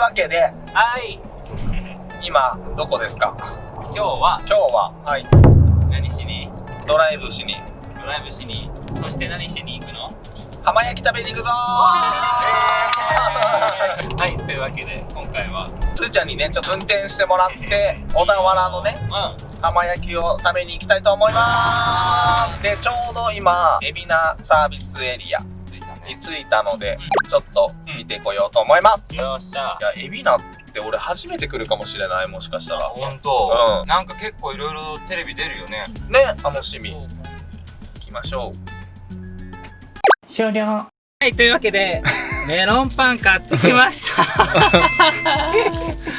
はい。というわけで、はい。今、どこですか？今日は今日は、はい、何しに？ドライブしに、ドライブしに。そして何しに行くの？浜焼き食べに行くぞー！はい。というわけで今回は。つーちゃんにね、ちょっと運転してもらって、小田原のね、う浜焼きを食べに行きたいと思います。で、ちょうど今、海老名サービスエリアに着いたので、ちょっと見てこようと思います。いよっしゃ。や、海老名って俺初めて来るかもしれない、もしかしたら。ほんと、うん。なんか結構いろいろテレビ出るよね。ね、楽しみ。行きましょう。終了。はいというわけで メロンパン買ってきました。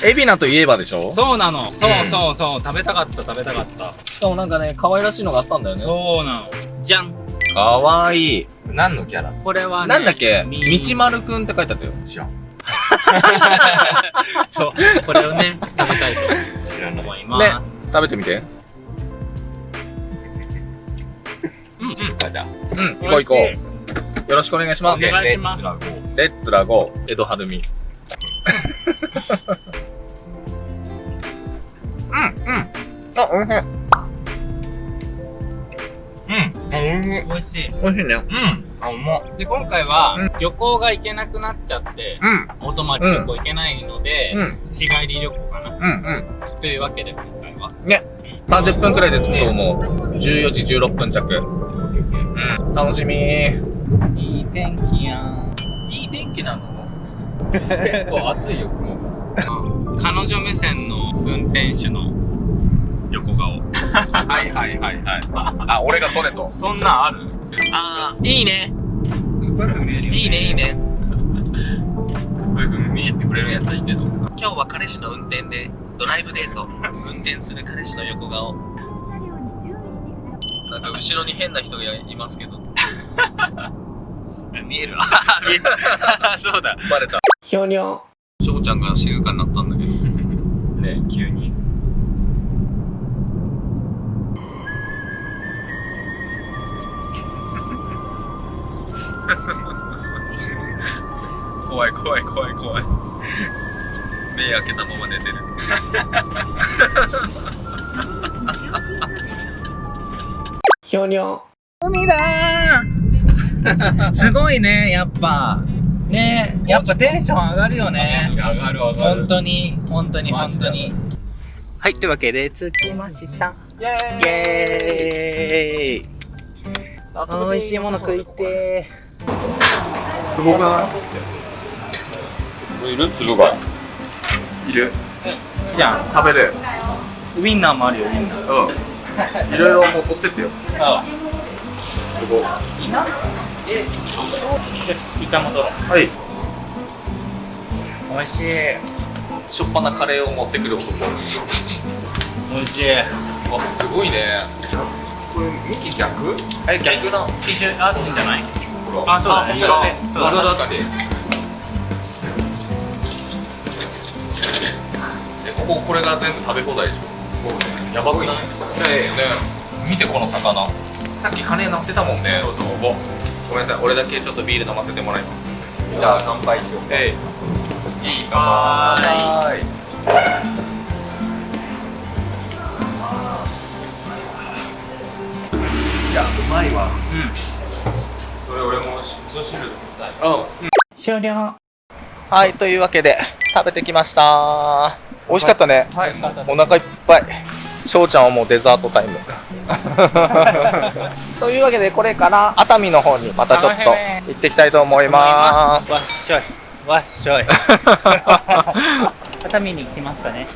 海老名といえばでしょ？そうなの。そうそうそう。食べたかった食べたかった。しかもなんかね、可愛らしいのがあったんだよね。そうなの。じゃん。かわいい。何のキャラ？これはねなんだっけ？み道丸くんって書いてあったよ。知らん そうこれをね食べたいと思います、ね食べてみて。うんうんあじゃあうん、行こう行こう。よろしくお願いします。お願いしますレッツラゴーレッツラゴー、江戸晴美。うん、うん。あ、おいしい。うんあおいしい。美味しい。おいしいね。うん。あうまっ。で今回はうん。旅行が行けなくなっちゃって、うん、お泊まり旅行行けないので、うん、日帰り旅行かな。うん、というわけで今回は。うん。ね、30分くらいで着くと思う。14時16分着。うん、楽しみ。いい天気やん。いい天気なの？結構暑いよ雲が。彼女目線の運転手の横顔はいはいはいはい。あ、俺が撮れと。そんなんある？あー、いいね。かっこよく見えるよね。いいね、いいね。かっこよく見えてくれるんやったらいいけど。今日は彼氏の運転でドライブデート。運転する彼氏の横顔。なんか後ろに変な人がいますけど。見えるわ。見える。そうだ。バレた。ひょにょ。翔ちゃんが静かになったんだけど。ね急に怖い怖い怖い怖い。目開けたまま寝てる。ひょにょ海だー。すごいねやっぱ。ねやっぱテンション上がるよね。上がる上がる。本当に本当に本当に。はいというわけで着きました。イエイ。エーイ。美味しいもの食いてすごくない？いる？粒が。いる。ーじゃん食べる。ウインナーもあるよウインナー。うん。いろいろもう取ってってよ。あすごい。いいな。えよしイカも取ろうはい。美味しい。しょっぱなカレーを持ってくる男。美味しい。あすごいね。これ向き逆？え逆な一緒あってんじゃない。あそうだね。あそうだね。そうだね。確かにこここれが全部食べ放題でしょ。やばくないね見てこの魚。さっき鐘鳴ってたもんねどうぞごめんなさい。俺だけちょっとビール飲ませてもらいます。じゃあ乾杯しようえいいいやうまいわ。うん。それ俺も味噌汁飲みたい。うん。終了。はい、というわけで食べてきました美味しかったね。はい。お腹いっぱい。翔ちゃんはもうデザートタイム。というわけでこれから熱海の方にまたちょっと行ってきたいと思います。わっしょい。わっしょい。熱海に来ましたね。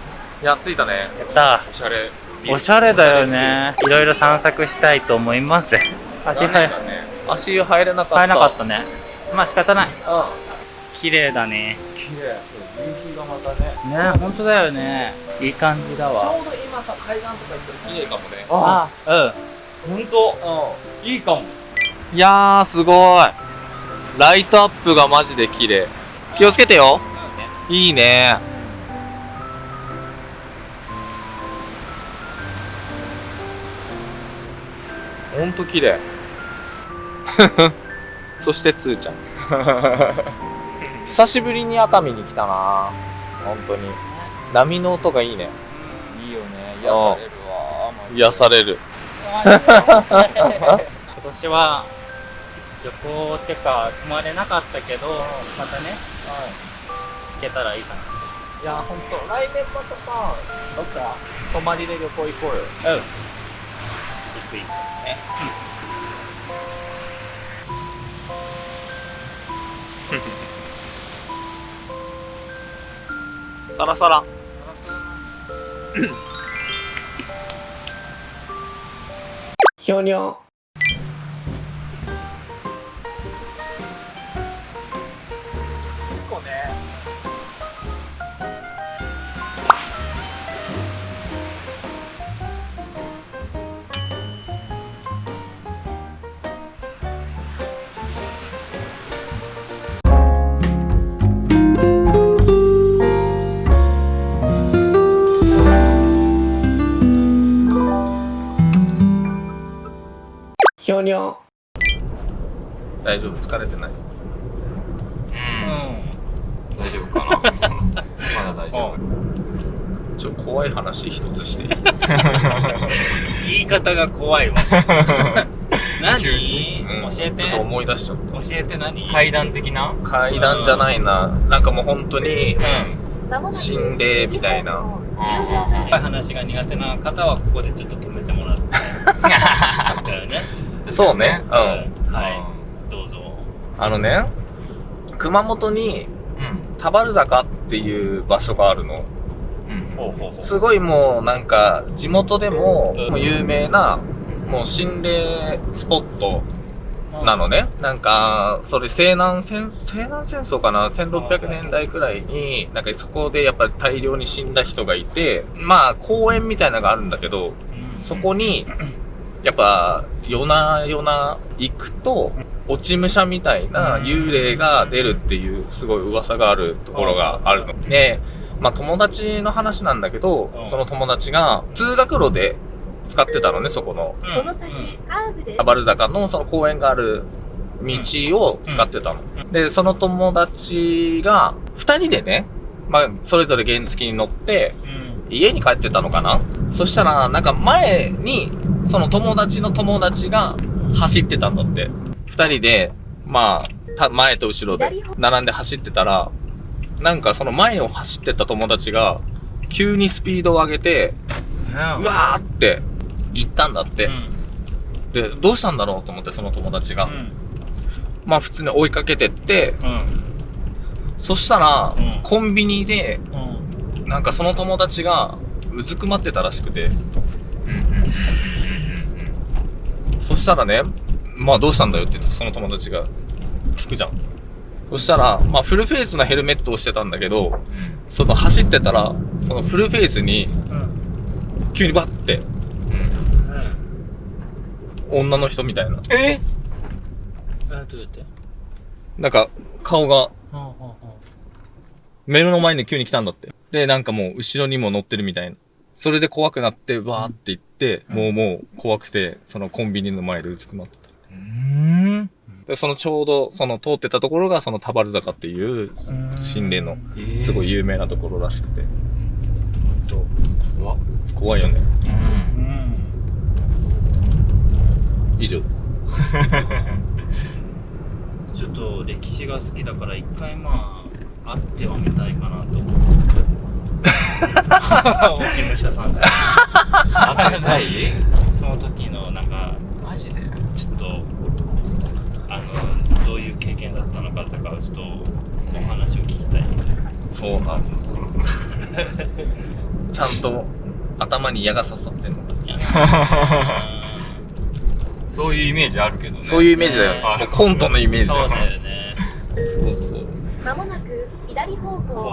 いや着いたね。やった。おしゃれ。おしゃれだよね。いろいろ散策したいと思います。足入ね。足入れなかった。入らなかったね。まあ仕方ない。た綺麗だね。うん綺麗夕日がまたね。ね本当だよね。いい感じだちわょうど今さ海岸とか行ったら綺麗かもね。あうん。本当？いいかも。いやーすごい。ライトアップがマジで綺麗。気をつけてよ。いいね。ほんと綺麗。そしてつーちゃん 久しぶりに熱海に来たな。本当に。波の音がいいね。いいよね。癒されるわ。癒される。今年は旅行ってか泊まれなかったけどまたね、行けたらいいかいや本当来年またさどっか泊まりで旅行行こうよ。なうん。行く行くねサラサラひょにょ。ひょにょ。大丈夫？疲れてない？うん。大丈夫かな？まだ大丈夫。ちょっと怖い話一つしていい？言い方が怖いわ。何？うん教えて。ちょっと思い出しちゃった。教えて何？階段的な？階段じゃないな。なんかもう本当にうん。心霊みたいな。うん。怖い話が苦手な方はここでちょっと止めてもらって。だよねそうね。うん。はい。どうぞ。あのね熊本にうん。田原坂っていう場所があるの。うん。ほうほうほすごいもうなんか地元でも有名なもう心霊スポットうなのね。なんか、それ西南戦、西南戦争かな ?1600 年代くらいに、なんかそこでやっぱり大量に死んだ人がいて、まあ公園みたいなのがあるんだけど、うん。そこに、やっぱ夜な夜な行くと、落ち武者みたいな幽霊が出るっていうすごい噂があるところがあるの。で、まあ友達の話なんだけどうん、その友達が通学路で使ってたのね、そこの。うん。この先カーブで？アバル坂のその公園がある道を使ってたの。で、その友達が、二人でね、まあ、それぞれ原付に乗って、うん。家に帰ってたのかな。そしたら、なんか前に、その友達の友達が走ってたんだって。二人で、まあ、た前と後ろで並んで走ってたら、なんかその前を走ってた友達が、急にスピードを上げて、うわーって行ったんだって。で、どうしたんだろうと思って、その友達が。うん。まあ普通に追いかけてって、うん。そしたら、うん。コンビニで、うん。なんかその友達がうずくまってたらしくて、うんそしたらね、まあどうしたんだよって言ってその友達が聞くじゃん。そしたら、まあフルフェイスのヘルメットをしてたんだけど、その走ってたら、そのフルフェイスにうん急にバッて女の人みたいな。え？えどうやって？なんか顔がうんうんうん目の前に急に来たんだって。で、なんかもう後ろにも乗ってるみたいな。それで怖くなって、わーって言って、うんもうもう怖くて、そのコンビニの前でうずくまってた。うんで、そのちょうど、その通ってたところが、その田原坂っていう、心霊の、すごい有名なところらしくて。怖っ怖いよね。うんうん以上です。ちょっと歴史が好きだから一回まあ会ってはみたいかなと思って事務所さんで当てたいその時のなんかマジで？ちょっとあのどういう経験だったのかとかちょっとお話を聞きたいそうなんだ。ちゃんと頭に矢が刺さってんの。いやそういうイメージあるけどねそういうイメージだよ。ねもうコントのイメージだよ。そうだよねそうそう。まもなく左方向